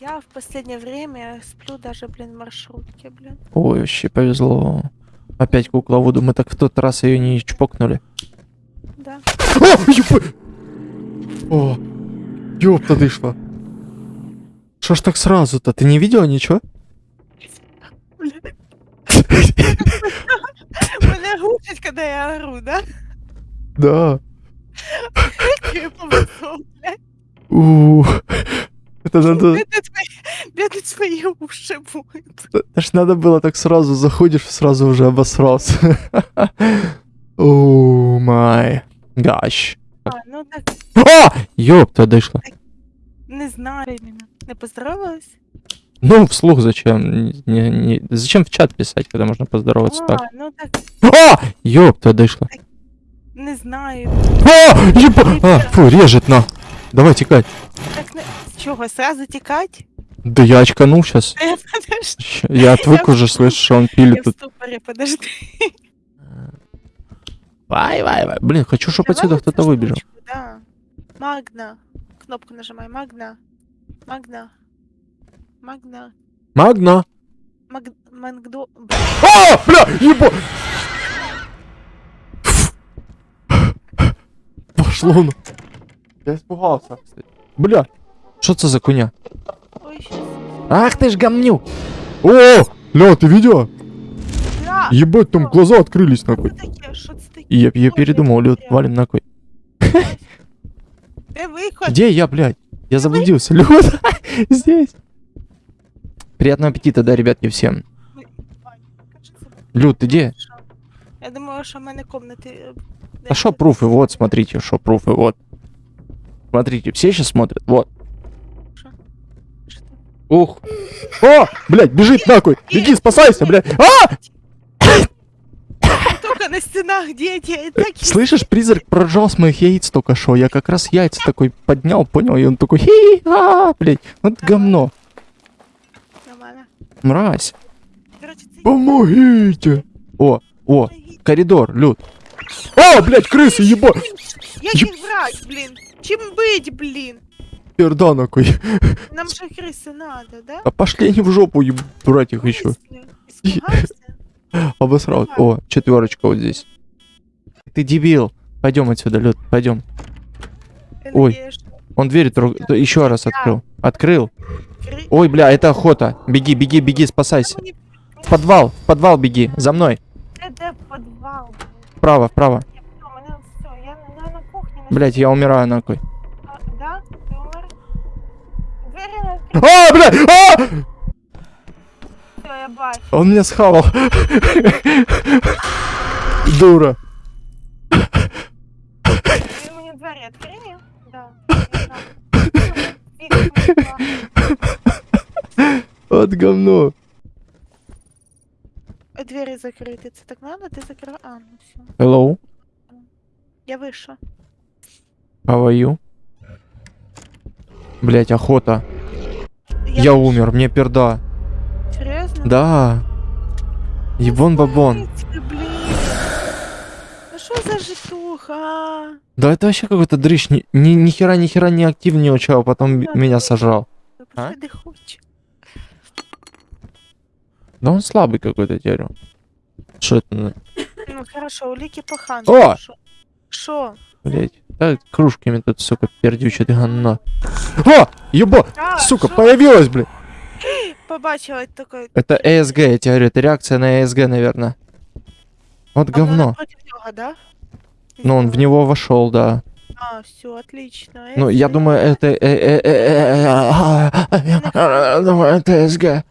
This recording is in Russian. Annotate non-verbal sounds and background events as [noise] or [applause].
Я в последнее время сплю даже, блин, в маршрутке, блин. Ой, вообще повезло. Опять кукла Вуду. Мы так в тот раз ее не чпокнули. Да. О, ёпа! О, ёпта дышла. Что ж так сразу-то? Ты не видела ничего? Блин. Меня глушить, когда я ору, да? Да. Это надо... Бедные твои, уши будут. Это ж надо было так сразу заходишь, сразу уже обосрался. [laughs] О май гаш. А, ну так, А! Ёпта, дышла. не знаю именно. Не поздоровалась? Ну, вслух зачем? Не- не- Зачем в чат писать, когда можно поздороваться так? А, ну так, А! Ёпта, дышла. не знаю. А! Еба! А, фу, режет на. Давай текать. Так, чего, сразу текать? Да я очканул сейчас. [laughs] Я отвык уже слышать, что он пилит я в тут. ступоре, подожди. Вай, вай, вай. Блин, хочу, чтобы отсюда кто-то выбежал. Да. Магна. Кнопку нажимай. Магна. Магна. Магна. Магна. Маг... Мангдо... А, бля, еба. Пошло ну. Я испугался. Бля, что это за куня? Ой. Ах ты ж гамню. О, ля, ты видела? Да, Ебать, там глаза открылись нахуй. я, я передумал, потеряла. валим нахуй. Виход? Где я, блядь? Я заблудился. Лёд, [laughs] здесь. Приятного аппетита, да, ребятки, всем. Люд, ты где? Я думала, що в мене комнати... е, А шо пруфы? Вот, смотрите, шо пруфы, вот. Смотрите, все сейчас смотрят, вот. Що? Що? Ух. О, блядь, бежит нахуй. Беги, спасайся, блядь. А! Только на стенах дети. и так и- Слышишь, призрак проржал с моих яиц только что. Я как раз яйца такой поднял, понял, и он такой, хи а, блядь, вот говно. Нормально. Мразь. Короче, це... Помогите. О, о, коридор, Люд. О, блядь, крысы, еба. Як їх брать, блін? Чим бить, блін? Перда нахуй. Нам же крысы надо, да? А пошли они в жопу, еб- брать их еще. [laughs] Обосрал. О, четверочка вот здесь. Ты дебил. Пойдем отсюда, Люд, пойдем. Ой. Он дверь трог- еще раз открыл. Открыл. Ой, бля, это охота. Беги, беги, беги, спасайся. В подвал, в подвал беги. За мной. Вправо, вправо. Блять, я умираю нахуй. А, Да? Ти умер? Двері на А, бля! А! все, я бачу. Он меня схавал. Дура. Ти мені двері відкриє? Да. я знаю. Вікна відкрила. Вот говно. А Двері закриті. Це так надо? Ти закрила? А, ну все. Hello, Я вийшла. how are you? Блять, охота. Я вийшла. умер, мне перда. Серйозно? Да. Ебон бабон. Ну что за житуха? а? Да это вообще какой-то дрыщ. Ни, ни, ни хера, ни хера не активничал, а потом м- меня сожрал. Я А? Да он слабый какой-то, теперь. Что это? Ну хорошо, улики пахан. О! Что? Блять. Да кружками тут, сука, пердючит говно. О! Еба! А, Сука, шо? появилась, блин. Побачила такой. Это ESG, я тебе говорю, это реакция на ESG, наверное. Вот Она говно. него, да? Ну, он в него вошел, да. А, все, отлично. Ну, я думаю, это... э, э, э, э, э, э, Думаю, это ESG.